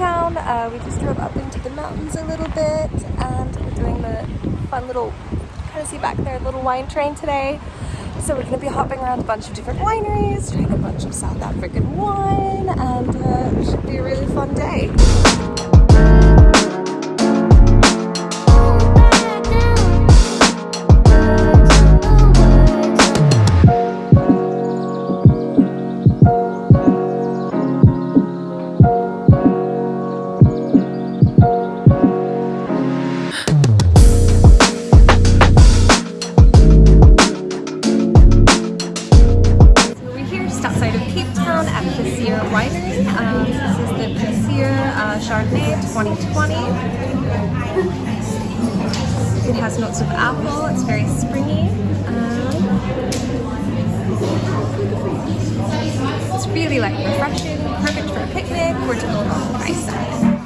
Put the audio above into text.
town. Uh, we just drove up into the mountains a little bit and we're doing the fun little, kind of see back there, little wine train today. So we're going to be hopping around a bunch of different wineries, trying a bunch of South African wine, and uh, it should be a really Winery. Um, this is the Plaisir uh, Chardonnay 2020. It has notes of apple, it's very springy. Um, it's really like refreshing, perfect for a picnic or to go on the ice side.